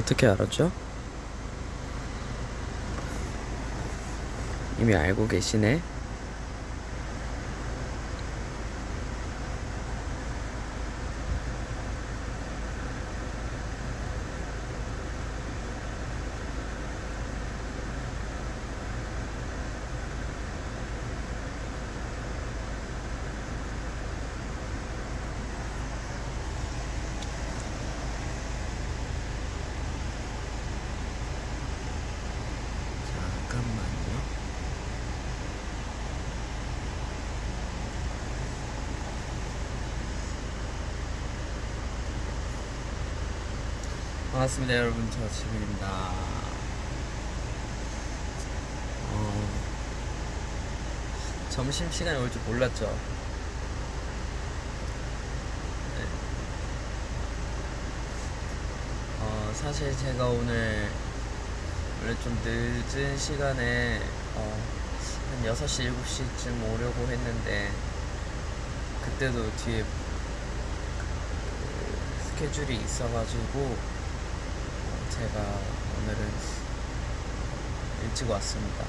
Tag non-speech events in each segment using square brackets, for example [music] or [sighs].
어떻게 알았죠? 이미 알고 계시네. 잠깐만요. 반갑습니다, 여러분. 저 지민입니다. 어, 점심 시간이 올 줄 몰랐죠. 네. 어, 사실 제가 오늘 원래 좀 늦은 시간에 어, 한 6시, 7시쯤 오려고 했는데 그때도 뒤에 그 스케줄이 있어가지고 어, 제가 오늘은 일찍 왔습니다.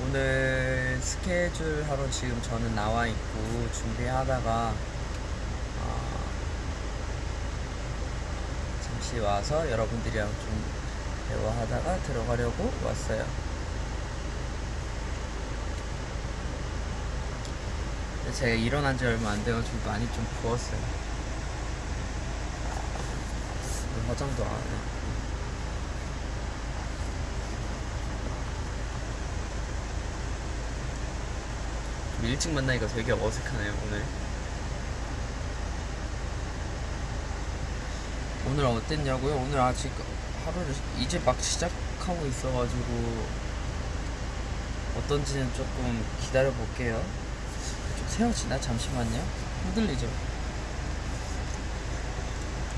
오늘 스케줄 하러 지금 저는 나와 있고 준비하다가 어, 잠시 와서 여러분들이랑 좀 대화하다가 들어가려고 왔어요. 제가 일어난 지 얼마 안 돼가지고 많이 좀 부었어요. 화장도 안 해. 좀 일찍 만나니까 되게 어색하네요, 오늘. 오늘 어땠냐고요? 오늘 아직 하루를 이제 막 시작하고 있어가지고 어떤지는 조금 기다려 볼게요. 좀 세워지나? 잠시만요. 흔들리죠?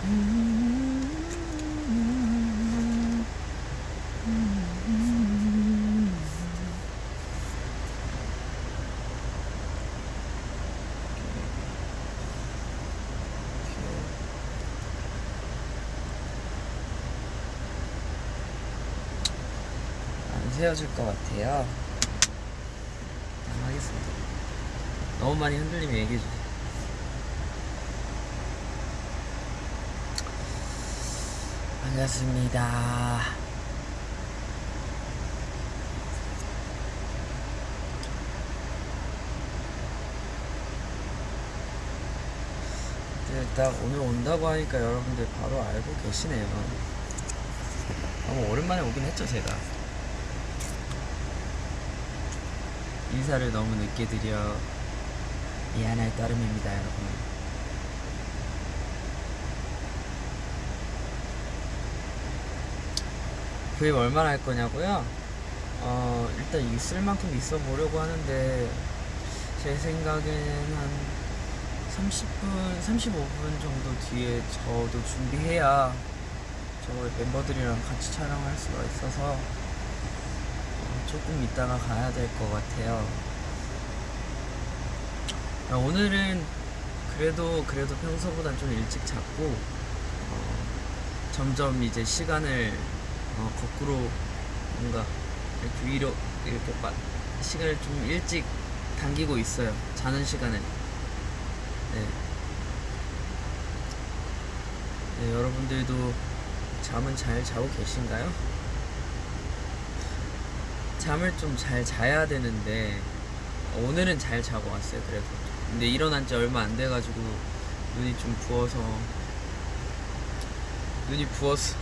안 세워질 것 같아요. 그냥 하겠습니다. 너무 많이 흔들리면 얘기해주세요. 반갑습니다. 근데 딱 오늘 온다고 하니까 여러분들 바로 알고 계시네요. 너무 오랜만에 오긴 했죠, 제가. 인사를 너무 늦게 드려 미안할 따름입니다, 여러분. 구입 얼마나 할 거냐고요? 어, 일단 있을 만큼 있어 보려고 하는데, 제 생각에는 한 30분, 35분 정도 뒤에 저도 준비해야 저 멤버들이랑 같이 촬영할 수가 있어서 어, 조금 이따가 가야 될 것 같아요. 아, 오늘은 그래도 그래도 평소보단 좀 일찍 잤고 어, 점점 이제 시간을 어, 거꾸로 뭔가 이렇게 위로 이렇게 빠, 시간을 좀 일찍 당기고 있어요. 자는 시간을. 네. 네, 여러분들도 잠은 잘 자고 계신가요? 잠을 좀 잘 자야 되는데 오늘은 잘 자고 왔어요 그래도. 근데 일어난 지 얼마 안 돼가지고 눈이 좀 부어서 눈이 부었어.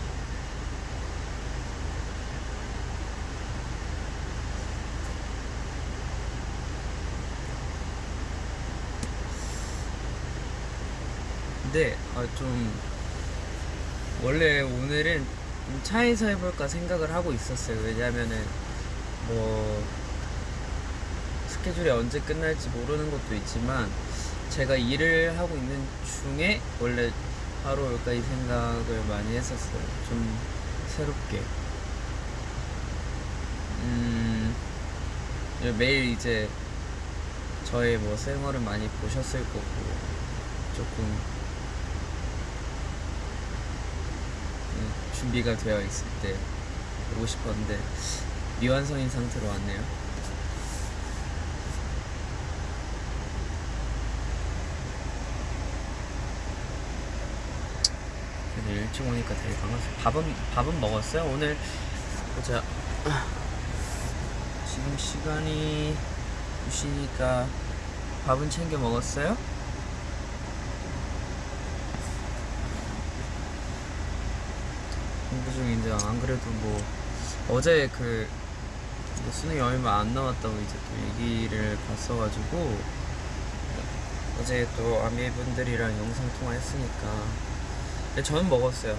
근데 아, 좀 원래 오늘은 좀 차에서 해볼까 생각을 하고 있었어요. 왜냐면은 뭐 스케줄이 언제 끝날지 모르는 것도 있지만 제가 일을 하고 있는 중에 원래 바로 올까 이 생각을 많이 했었어요. 좀 새롭게. 음, 매일 이제 저의 뭐 생활을 많이 보셨을 거고 조금 준비가 되어 있을 때 오고 싶었는데 미완성인 상태로 왔네요. 그래도 일찍 오니까 되게 반갑어요. 밥은 밥은 먹었어요? 오늘 보자. 지금 시간이 2시니까 밥은 챙겨 먹었어요? 공부 중인데 안 그래도 뭐 어제 그 뭐 수능이 얼마 안 남았다고 이제 또 얘기를 봤어가지고 어제 또 아미분들이랑 영상 통화했으니까 근데 저는 먹었어요.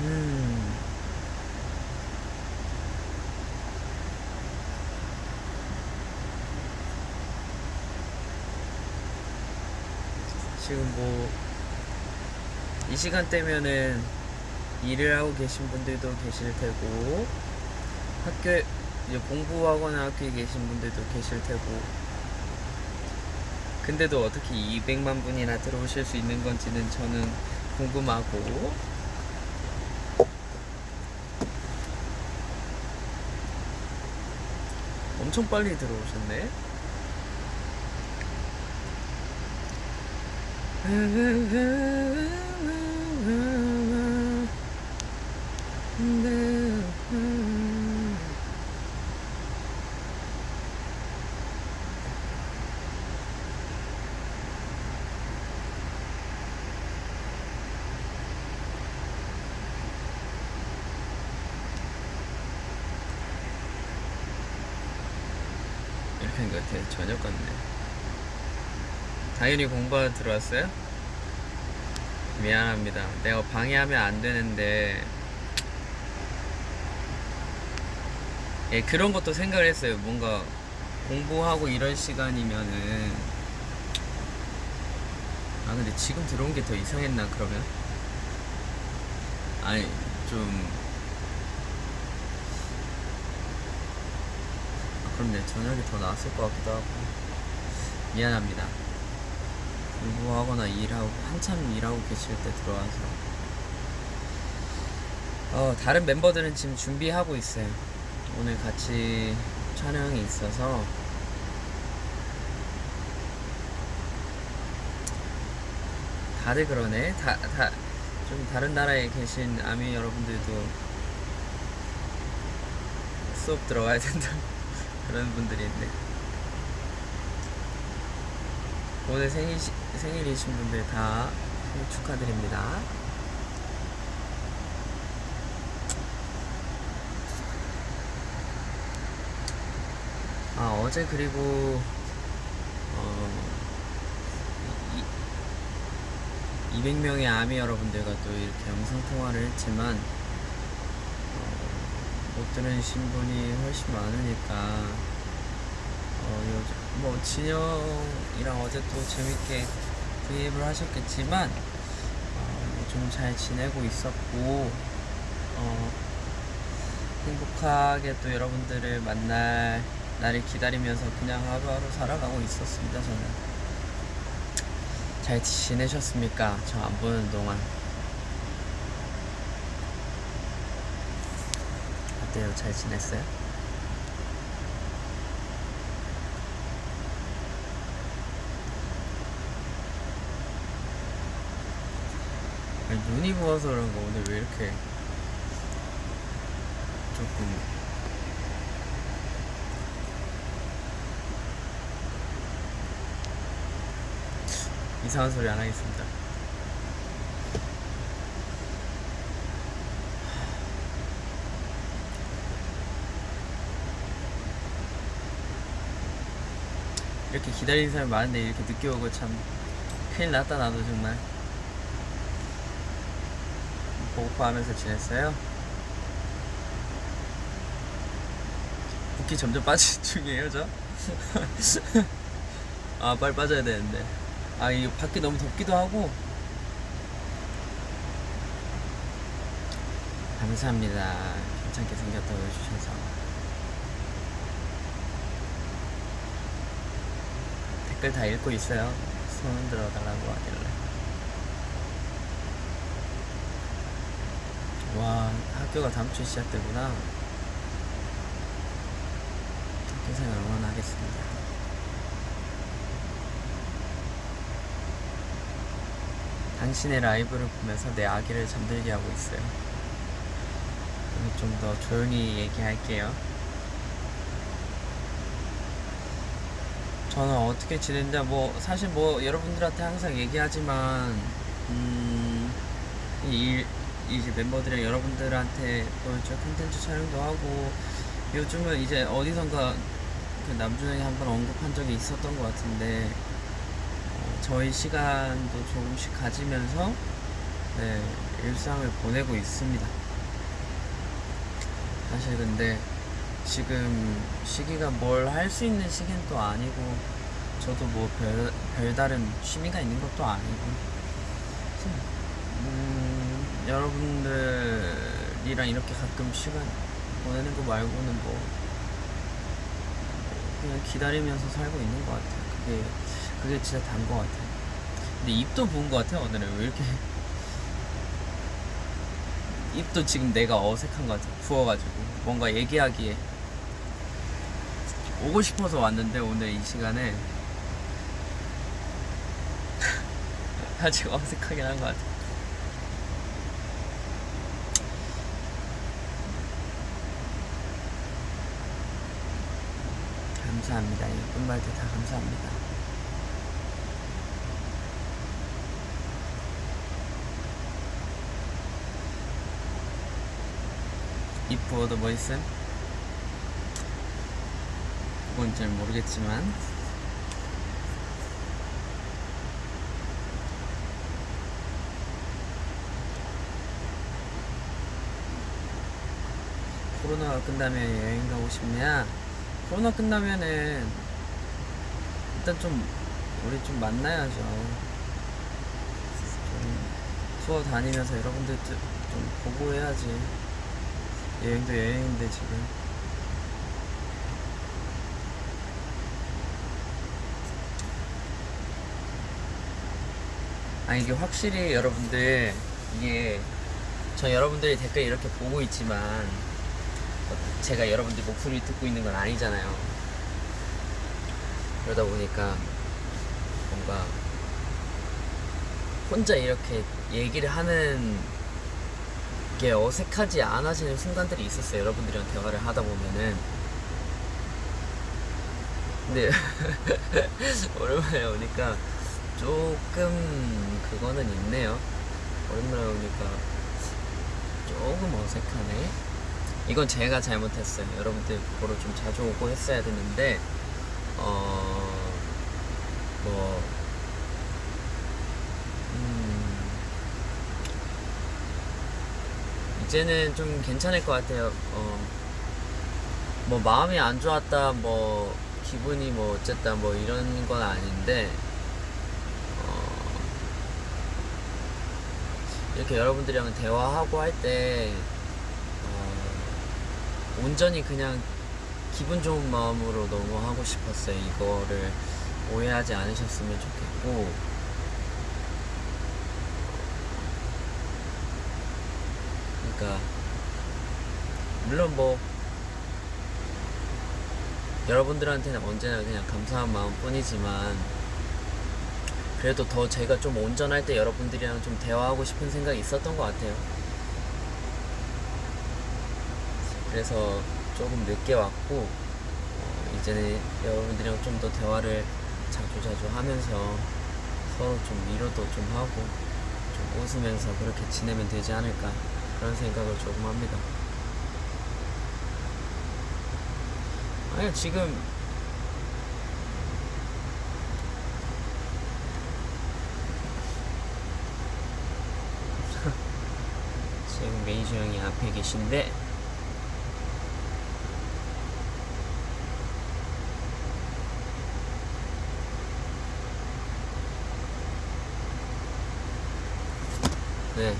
음. 지금 뭐 이 시간대면은 일을 하고 계신 분들도 계실 테고 학교 이제 공부하거나 학교에 계신 분들도 계실 테고 근데도 어떻게 200만 분이나 들어오실 수 있는 건지는 저는 궁금하고 엄청 빨리 들어오셨네. [laughs] 같아. 저녁 같네. 당연히 공부하러 들어왔어요? 미안합니다. 내가 방해하면 안 되는데. 예, 그런 것도 생각을 했어요. 뭔가 공부하고 이런 시간이면은. 아, 근데 지금 들어온 게 더 이상했나, 그러면? 아니, 좀. 그럼 내 저녁이 더 나았을 것 같기도 하고. 미안합니다. 공부하거나 일하고 한참 일하고 계실 때 들어와서 어, 다른 멤버들은 지금 준비하고 있어요. 오늘 같이 촬영이 있어서 다들 그러네. 다, 다, 좀 다른 나라에 계신 아미 여러분들도 수업 들어가야 된다. 그런 분들이 있네. 오늘 생일, 생일이신 분들 다 생일 축하드립니다. 아, 어제 그리고, 어, 이, 200명의 아미 여러분들과 또 이렇게 영상통화를 했지만, 어, 못 들으신 분이 훨씬 많으니까, 어, 요즘, 뭐, 진영이랑 어제 또 재밌게 브이앱을 하셨겠지만, 어, 좀잘 지내고 있었고, 어, 행복하게 또 여러분들을 만날 날을 기다리면서 그냥 하루하루 살아가고 있었습니다, 저는. 잘 지내셨습니까? 저 안 보는 동안. 어때요? 잘 지냈어요? 아니, 눈이 부어서 그런가 오늘 왜 이렇게 조금 이상한 소리 안 하겠습니다. 이렇게 기다리는 사람 많은데 이렇게 늦게 오고 참 큰일 났다 나도 정말. 보고파 하면서 지냈어요? 붓기 점점 [laughs] 빠지는 중이에요 저? [laughs] 아 빨리 빠져야 되는데. 아 이거 밖이 너무 덥기도 하고. 감사합니다. 괜찮게 생겼다고 해주셔서 댓글 다 읽고 있어요. 손 들어 달라고 하길래. 와, 학교가 다음 주에 시작되구나. 학교 생활 응원하겠습니다. 당신의 라이브를 보면서 내 아기를 잠들게 하고 있어요. 좀 더 조용히 얘기할게요. 저는 어떻게 지낸다 뭐 사실 뭐 여러분들한테 항상 얘기하지만 음, 이 이제 멤버들이랑 여러분들한테 보여줄 콘텐츠 촬영도 하고 요즘은 이제 어디선가 그 남준이 한번 언급한 적이 있었던 것 같은데 어, 저희 시간도 조금씩 가지면서 네, 일상을 보내고 있습니다. 사실 근데 지금 시기가 뭘 할 수 있는 시기는 또 아니고 저도 뭐 별, 별다른 취미가 있는 것도 아니고. 음, 여러분들이랑 이렇게 가끔 시간 보내는 거 말고는 뭐 그냥 기다리면서 살고 있는 것 같아요. 그게 그게 진짜 단 것 같아요. 근데 입도 부은 것 같아요 오늘은. 왜 이렇게 [laughs] 입도 지금 내가 어색한 것 같아 부어가지고. 뭔가 얘기하기에 오고 싶어서 왔는데 오늘 이 시간에. [laughs] 아직 어색하긴 한 것 같아. 감사합니다. 예쁜 말들 다 감사합니다. 입 부어도 뭐? 잘 모르겠지만 코로나가 끝나면 여행 가고 싶냐? 코로나 끝나면은 일단 좀 우리 좀 만나야죠. 좀 투어 다니면서 여러분들 좀 보고 해야지. 여행도 여행인데 지금. 아 이게 확실히 여러분들 이게 저 여러분들이 댓글 이렇게 보고 있지만 제가 여러분들 목소리 듣고 있는 건 아니잖아요. 그러다 보니까 뭔가 혼자 이렇게 얘기를 하는 게 어색하지 않아지는 순간들이 있었어요. 여러분들이랑 대화를 하다 보면은. 근데 [laughs] 오랜만에 오니까 조금 그거는 있네요. 오랜만에 오니까 조금 어색하네. 이건 제가 잘못했어요. 여러분들 보러 좀 자주 오고 했어야 됐는데, 어, 뭐, 음, 이제는 좀 괜찮을 것 같아요. 어, 뭐 마음이 안 좋았다, 뭐 기분이 뭐 어쨌다, 뭐 이런 건 아닌데, 이렇게 여러분들이랑 대화하고 할 때, 어, 온전히 그냥 기분 좋은 마음으로 너무 하고 싶었어요. 이거를 오해하지 않으셨으면 좋겠고, 그러니까 물론 뭐 여러분들한테는 언제나 그냥 감사한 마음뿐이지만 그래도 더 제가 좀 온전할 때 여러분들이랑 좀 대화하고 싶은 생각이 있었던 것 같아요. 그래서 조금 늦게 왔고 어, 이제는 여러분들이랑 좀 더 대화를 자주 자주 하면서 서로 좀 위로도 좀 하고 좀 웃으면서 그렇게 지내면 되지 않을까 그런 생각을 조금 합니다. 아니 지금 형이 앞에 계신데 네.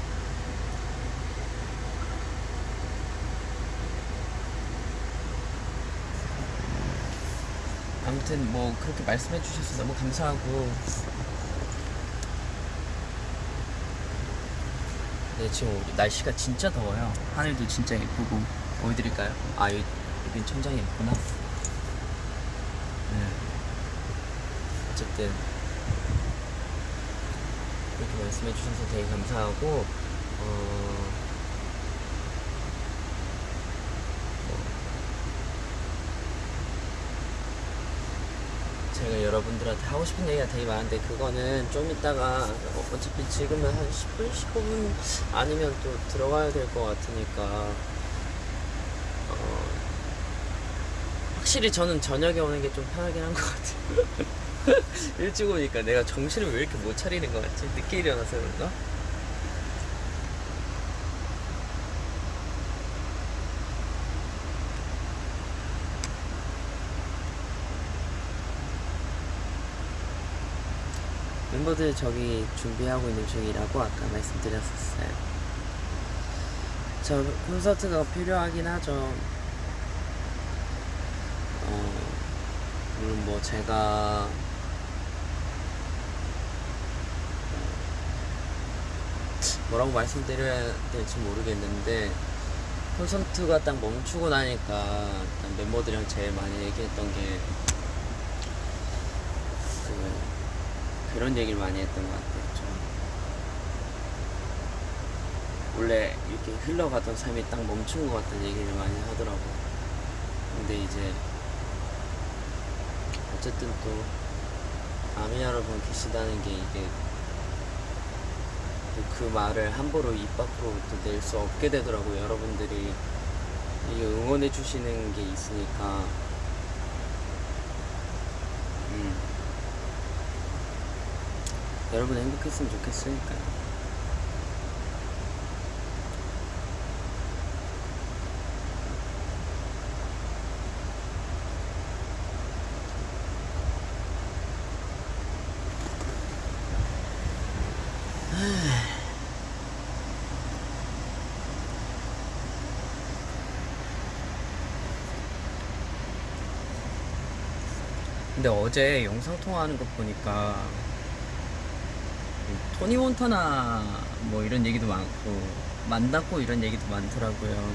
아무튼 뭐 그렇게 말씀해 주셔서 너무 감사하고 네 지금 날씨가 진짜 더워요 하늘도 진짜 예쁘고 보여드릴까요? 아 여기, 여긴 천장이 있구나 네. 어쨌든 이렇게 말씀해 주셔서 되게 감사하고 어... 여러분들한테 하고 싶은 얘기가 되게 많은데 그거는 좀 이따가 어, 어차피 지금은 한 10분, 15분 아니면 또 들어가야 될 것 같으니까 어, 확실히 저는 저녁에 오는 게 좀 편하긴 한 것 같아요 [laughs] 일찍 오니까 내가 정신을 왜 이렇게 못 차리는 것 같지? 늦게 일어나서 그런가? 멤버들 저기 준비하고 있는 중이라고 아까 말씀드렸었어요. 저 콘서트가 필요하긴 하죠. 어, 물론 뭐 제가 뭐라고 말씀드려야 될지 모르겠는데 콘서트가 딱 멈추고 나니까 멤버들이랑 제일 많이 얘기했던 게 그, 그런 얘기를 많이 했던 것 같아요. 좀 원래 이렇게 흘러가던 삶이 딱 멈춘 것 같다는 얘기를 많이 하더라고요. 근데 이제 어쨌든 또 아미 여러분 계시다는 게 이게 또그 말을 함부로 입 밖으로 또 낼 수 없게 되더라고요. 여러분들이 응원해 주시는 게 있으니까 음. 여러분 행복했으면 좋겠으니까요. [sighs] 근데 어제 영상 통화하는 거 보니까 이 토니 몬타나 뭐 이런 얘기도 많고 만났고 이런 얘기도 많더라고요.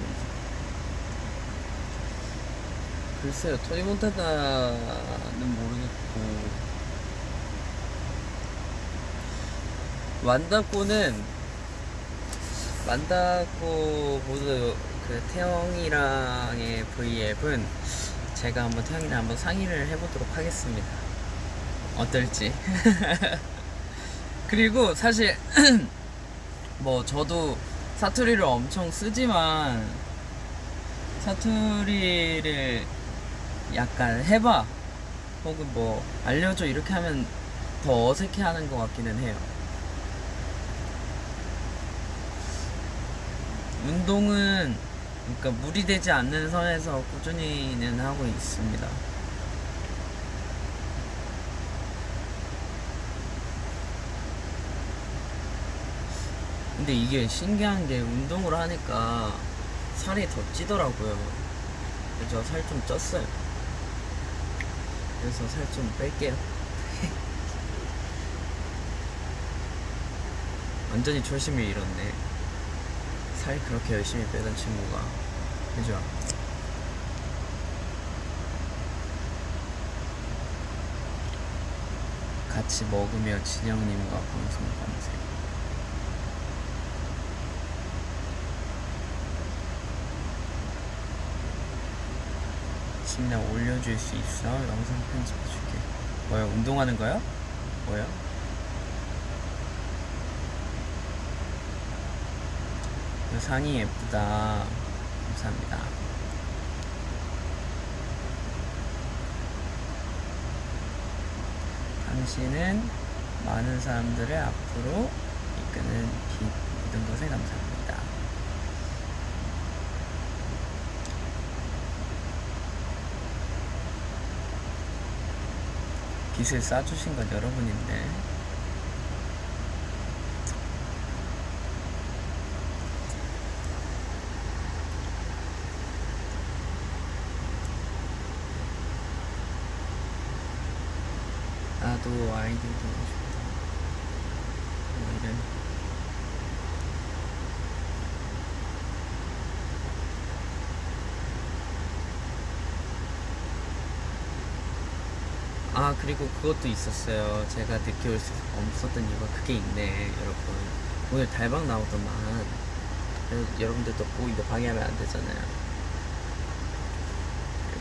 글쎄요, 토니 몬타나는 모르겠고 만다코는 만다코 모두 그 태영이랑의 V앱은 제가 한번 태영이랑 한번 상의를 해보도록 하겠습니다. 어떨지. [laughs] 그리고 사실 [clears throat] 뭐 저도 사투리를 엄청 쓰지만 사투리를 약간 해봐 혹은 뭐 알려줘 이렇게 하면 더 어색해하는 것 같기는 해요. 운동은 그러니까 무리되지 않는 선에서 꾸준히는 하고 있습니다. 근데 이게 신기한 게 운동을 하니까 살이 더 찌더라고요. 그래서 살 좀 쪘어요. 그래서 살 좀 뺄게요. [laughs] 완전히 초심을 잃었네. 살 그렇게 열심히 빼던 친구가 그죠? 같이 먹으며 진영님과 방송 검색 진짜 올려줄 수 있어? 영상 편집해줄게 뭐야 운동하는 거야? 뭐야? 그 상이 예쁘다. 감사합니다. 당신은 많은 사람들을 앞으로 이끄는 빛 모든 것에 감사합니다. 빛을 쏴주신 건 여러분인데. 나도 아이들 보고 싶다. 뭐 이런. 아 그리고 그것도 있었어요. 제가 늦게 올수 없었던 이유가 그게 있네, 여러분. 오늘 달방 나오더만. 여러분들도 보이게 방해하면 안 되잖아요.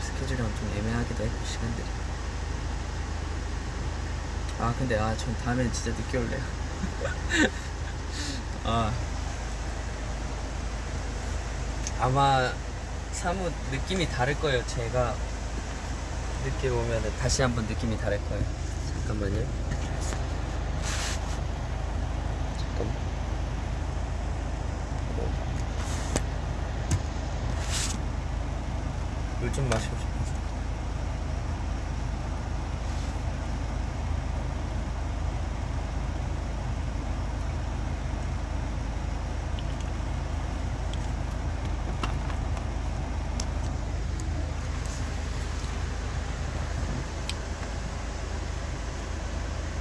스케줄이 엄청 애매하기도 했고 시간들이. 아 근데 아 전 다음에는 진짜 늦게 올래요. [laughs] 아 아마 사뭇 느낌이 다를 거예요. 제가 늦게 오면은 다시 한번 느낌이 다를 거예요. 잠깐만요. 잠깐만. 물 좀 마시고 싶어서.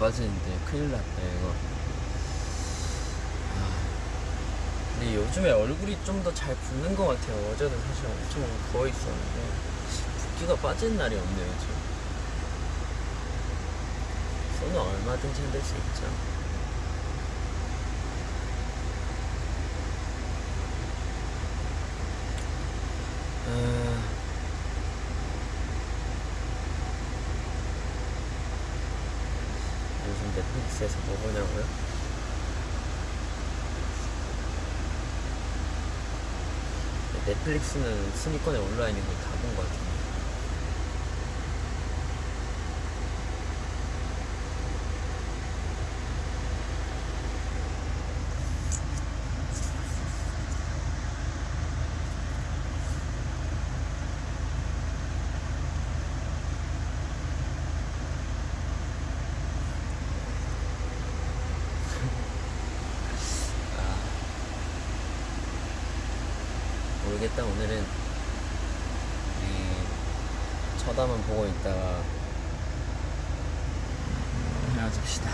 빠지는데 큰일 났다, 이거. 아, 근데 요즘에 얼굴이 좀 더 잘 붓는 것 같아요. 어제도 사실 엄청 부어 있었는데, 붓기가 빠지는 날이 없네요, 요즘. 손은 얼마든지 흔들 수 있죠. 아, 넷플릭스에서 뭐 보냐고요? 넷플릭스는 순위권에 올라와 있는 거다본 것 같은데. 아, 모르겠다 오늘은 이 쳐다만 보고 있다가 헤어집시다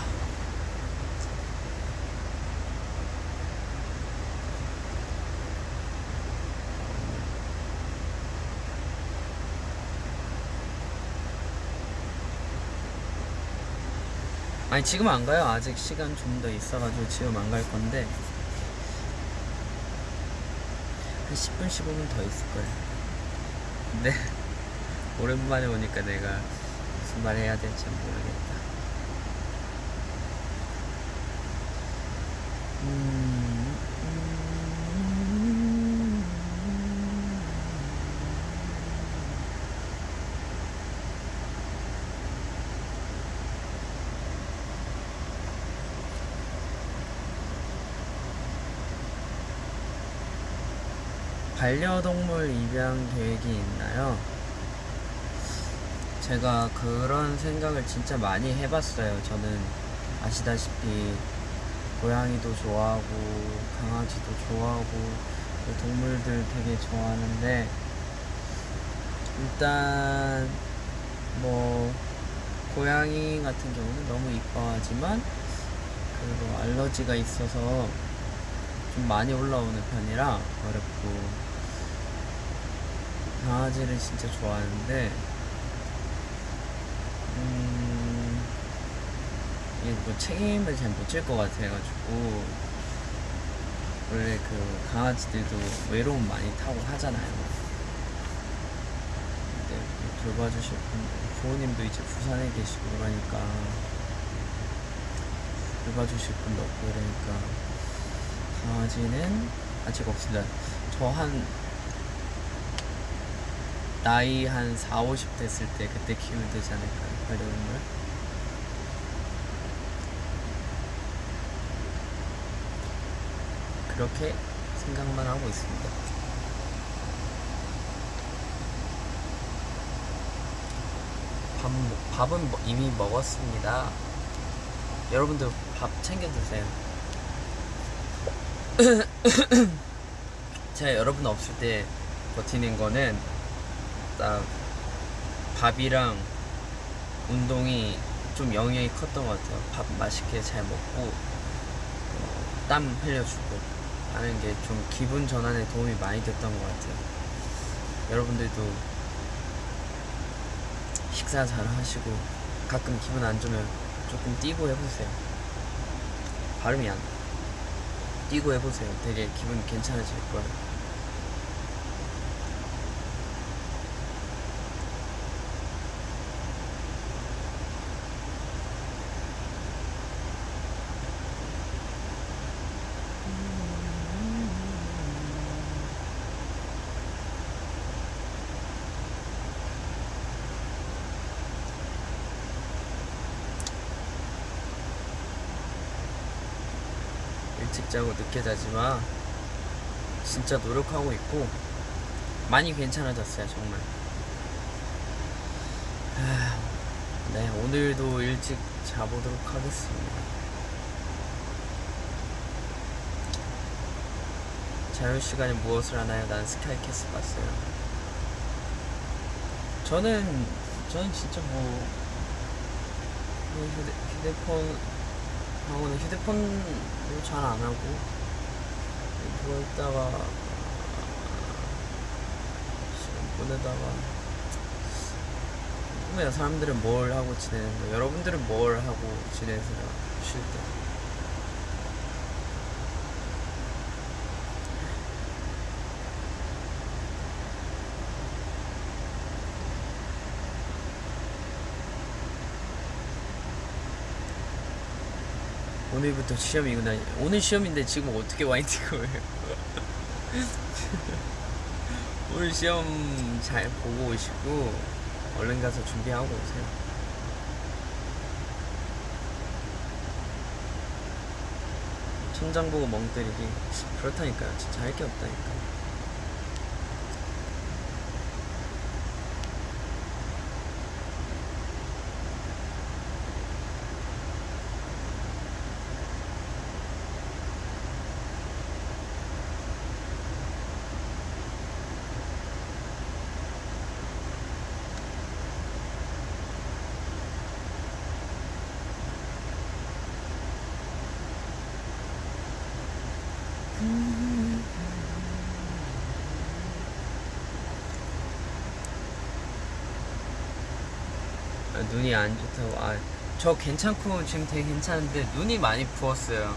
아니 지금 안 가요 아직 시간 좀 더 있어가지고 지금 안 갈 건데 한 10분 15분 더 있을 거예요. 근데 [laughs] 오랜만에 오니까 내가 무슨 말 해야 될지 모르겠다. 음, 반려동물 입양 계획이 있나요? 제가 그런 생각을 진짜 많이 해봤어요. 저는 아시다시피 고양이도 좋아하고 강아지도 좋아하고 동물들 되게 좋아하는데 일단 뭐 고양이 같은 경우는 너무 이뻐하지만 그리고 알러지가 있어서 좀 많이 올라오는 편이라 어렵고 강아지를 진짜 좋아하는데 음 이게 뭐 책임을 잘 못 질 것 같아가지고 원래 그 강아지들도 외로움 많이 타고 하잖아요. 근데 뭐 돌봐주실 분 부모님도 이제 부산에 계시고 그러니까 돌봐주실 분도 없고 그러니까 강아지는 아직 없습니다. 저한 나이 한 4, 50 됐을 때 그때 키우면 되지 않을까요? 반려동물? 그렇게 생각만 하고 있습니다. 밥, 먹- 밥은 먹- 이미 먹었습니다. 여러분들 밥 챙겨 드세요. [coughs] 제가 여러분 없을 때 버티는 거는 딱 밥이랑 운동이 좀 영향이 컸던 것 같아요. 밥 맛있게 잘 먹고 어, 땀 흘려주고 하는 게 좀 기분 전환에 도움이 많이 됐던 것 같아요. 여러분들도 식사 잘 하시고 가끔 기분 안 좋으면 조금 뛰고 해보세요. 발음이 안 돼. 뛰고 해보세요. 되게 기분 괜찮아질 거예요. 자고 늦게 자지만 진짜 노력하고 있고 많이 괜찮아졌어요 정말. 하, 네 오늘도 일찍 자보도록 하겠습니다. 자유시간에 무엇을 하나요? 난 스카이캐슬 봤어요. 저는 저는 진짜 뭐뭐 휴대, 휴대폰 하고는 휴대폰도 잘 안 하고 누워 있다가 시간 보내다가 궁금해요 사람들은 뭘 하고 지내는가 여러분들은 뭘 하고 지내세요? 쉴 때 오늘부터 시험이구나. 오늘 시험인데 지금 어떻게 와인 찍어요? [laughs] 오늘 시험 잘 보고 오시고 얼른 가서 준비하고 오세요. 천장 보고 멍 때리기. 그렇다니까요. 진짜 할 게 없다니까 눈이 안 좋다고. 아 저 괜찮고 지금 되게 괜찮은데 눈이 많이 부었어요.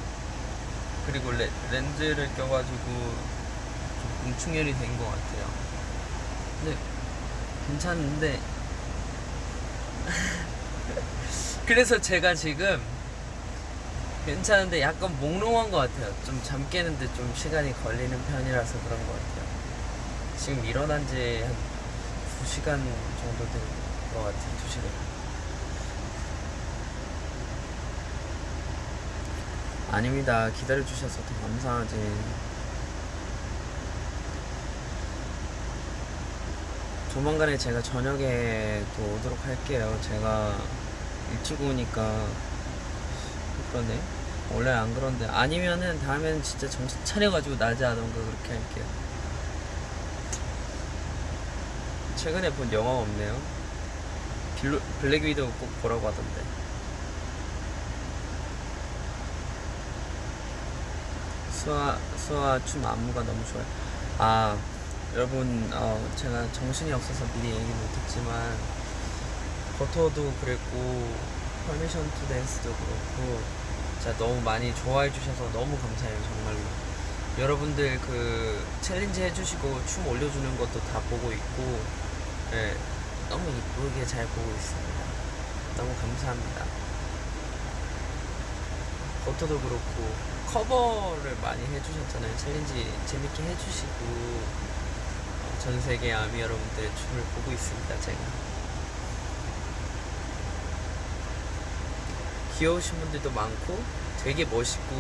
그리고 레, 렌즈를 껴가지고 좀 공충혈이 된 것 같아요. 근데 괜찮은데. [laughs] 그래서 제가 지금 괜찮은데 약간 몽롱한 것 같아요. 좀 잠 깨는데 좀 시간이 걸리는 편이라서 그런 것 같아요. 지금 일어난 지 한 2시간 정도 된 것 같아요 2시간 아닙니다. 기다려주셔서 더 감사하지. 조만간에 제가 저녁에 또 오도록 할게요. 제가 일찍 오니까 그러네. 원래 안 그런데 아니면은 다음에는 진짜 정신 차려가지고 낮에 하던가 그렇게 할게요. 최근에 본 영화 없네요. 빌로, Black Widow 꼭 보라고 하던데. 수아 수아 춤 안무가 너무 좋아요. 아 여러분 어, 제가 정신이 없어서 미리 얘기 못했지만 버터도 그랬고 Permission to Dance도 그렇고 진짜 너무 많이 좋아해 주셔서 너무 감사해요 정말로. 여러분들 그 challenge 해주시고 춤 올려주는 것도 다 보고 있고 예, 너무 이쁘게 잘 보고 있습니다. 너무 감사합니다. 버터도 그렇고 커버를 많이 해주셨잖아요. challenge 재밌게 해주시고 어, 전 세계 ARMY 여러분들의 춤을 보고 있습니다. 제가 귀여우신 분들도 많고 되게 멋있고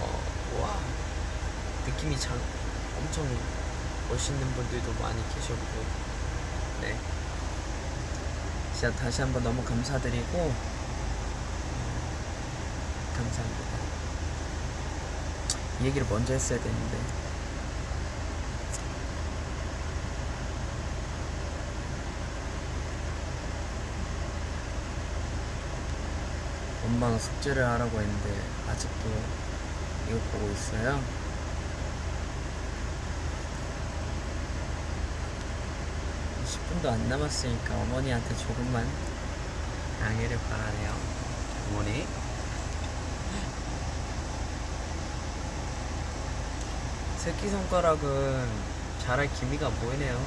어, 와 느낌이 참 엄청 멋있는 분들도 많이 계셨고 네 진짜 다시 한번 너무 감사드리고 감사합니다. 이 얘기를 먼저 했어야 되는데 엄마가 숙제를 하라고 했는데 아직도 이거 보고 있어요. 이 10분도 안 남았으니까 어머니한테 조금만 양해를 바라네요. 어머니. 새끼 손가락은 잘할 기미가 안 보이네요.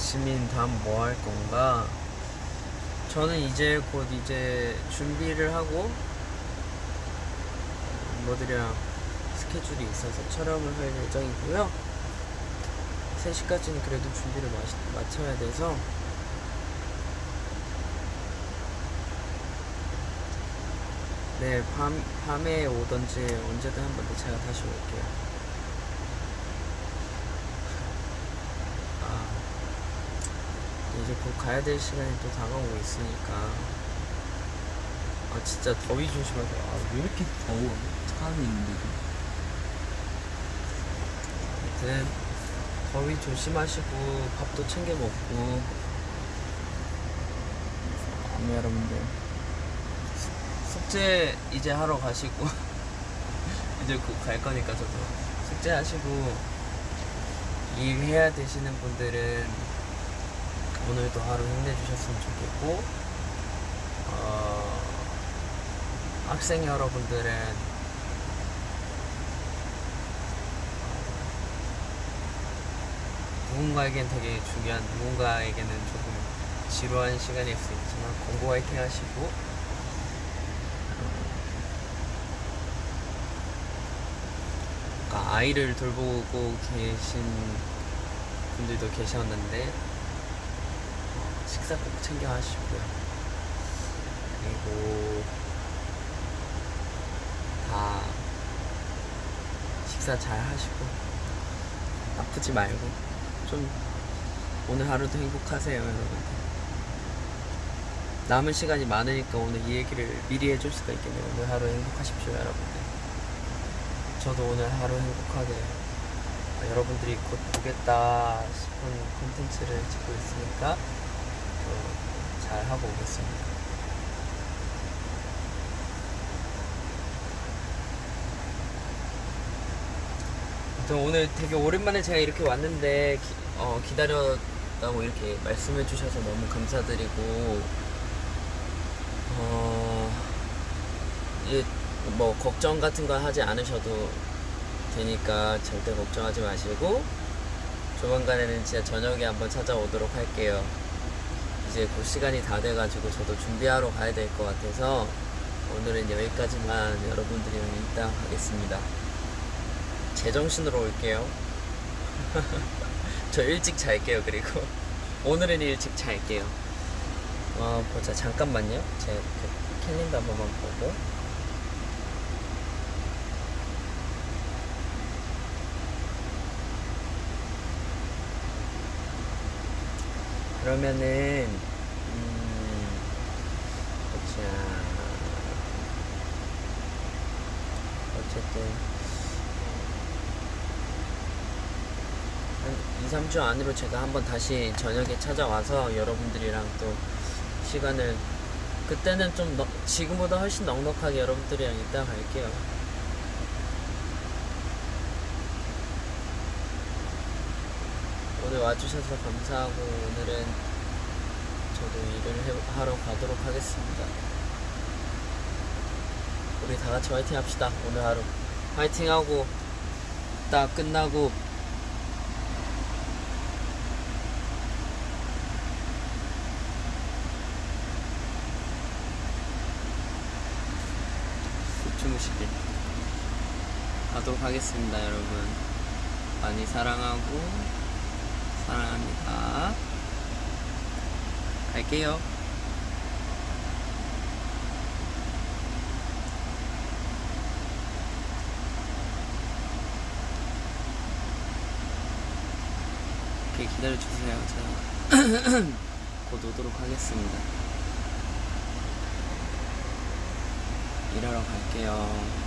지민 다음 뭐 할 건가? 저는 이제 곧 이제 준비를 하고 멤버들이랑 스케줄이 있어서 촬영을 할 예정이고요. 3시까지는 그래도 준비를 마치, 마쳐야 돼서 네, 밤, 밤에 오던지 언제든 한 번 더 제가 다시 올게요. 아, 이제 곧 가야 될 시간이 또 다가오고 있으니까. 아, 진짜 더위 조심하세요. 아, 왜 이렇게 더워? 사람이 있는데도. 아무튼, 더위 조심하시고, 밥도 챙겨 먹고, 아무 여러분들. 숙제 이제 하러 가시고 [laughs] 이제 곧 갈 거니까 저도 숙제 하시고 일해야 되시는 분들은 오늘도 하루 힘내주셨으면 좋겠고 어, 학생 여러분들은 누군가에겐 되게 중요한 누군가에게는 조금 지루한 시간일 수 있지만 공부 화이팅 하시고 그러니까 아이를 돌보고 계신 분들도 계셨는데 어, 식사 꼭 챙겨 하시고요. 그리고 다 식사 잘 하시고 아프지 말고 좀 오늘 하루도 행복하세요, 여러분들. 남은 시간이 많으니까 오늘 이 얘기를 미리 해줄 수가 있겠네요. 오늘 하루 행복하십시오, 여러분들. 저도 오늘 하루 행복하게 아, 여러분들이 곧 보겠다 싶은 콘텐츠를 찍고 있으니까 또잘 하고 오겠습니다. 아무튼 오늘 되게 오랜만에 제가 이렇게 왔는데 기, 어, 기다렸다고 이렇게 말씀해 주셔서 너무 감사드리고 어, 이제 뭐 걱정 같은 거 하지 않으셔도 되니까 절대 걱정하지 마시고 조만간에는 진짜 저녁에 한번 찾아오도록 할게요. 이제 곧 시간이 다 돼가지고 저도 준비하러 가야 될 것 같아서 오늘은 여기까지만 여러분들이랑 이따 가겠습니다. 제정신으로 올게요. [laughs] 저 일찍 잘게요. 그리고 오늘은 일찍 잘게요. 어, 보자. 잠깐만요. 제 그 캘린더 한 번만 보고. 그러면은 음, 보자. 어쨌든 한 2, 3주 안으로 제가 한번 다시 저녁에 찾아와서 여러분들이랑 또 시간을 그때는 좀 넉- 지금보다 훨씬 넉넉하게 여러분들이랑 이따 갈게요. 오늘 와주셔서 감사하고 오늘은 저도 일을 해- 하러 가도록 하겠습니다. 우리 다 같이 화이팅 합시다. 오늘 하루 화이팅 하고 딱 끝나고 주무시길 가도록 하겠습니다, 여러분. 많이 사랑하고 사랑합니다. 갈게요. 오케이, 기다려주세요. 제가 [clears throat] 곧 오도록 하겠습니다. 일하러 갈게요.